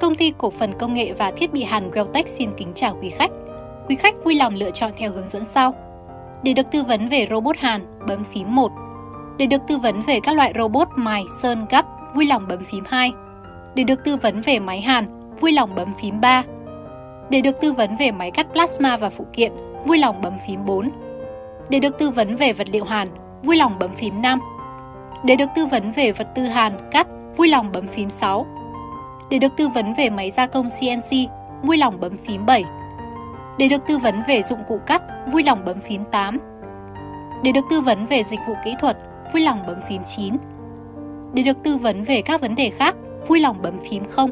Công ty cổ phần công nghệ và thiết bị Hàn Welltech xin kính chào quý khách. Quý khách vui lòng lựa chọn theo hướng dẫn sau. Để được tư vấn về robot Hàn, bấm phím 1. Để được tư vấn về các loại robot mài, sơn, gấp, vui lòng bấm phím 2. Để được tư vấn về máy Hàn, vui lòng bấm phím 3. Để được tư vấn về máy cắt plasma và phụ kiện, vui lòng bấm phím 4. Để được tư vấn về vật liệu Hàn, vui lòng bấm phím 5. Để được tư vấn về vật tư Hàn, cắt, vui lòng bấm phím 6. Để được tư vấn về máy gia công CNC, vui lòng bấm phím 7. Để được tư vấn về dụng cụ cắt, vui lòng bấm phím 8. Để được tư vấn về dịch vụ kỹ thuật, vui lòng bấm phím 9. Để được tư vấn về các vấn đề khác, vui lòng bấm phím 0.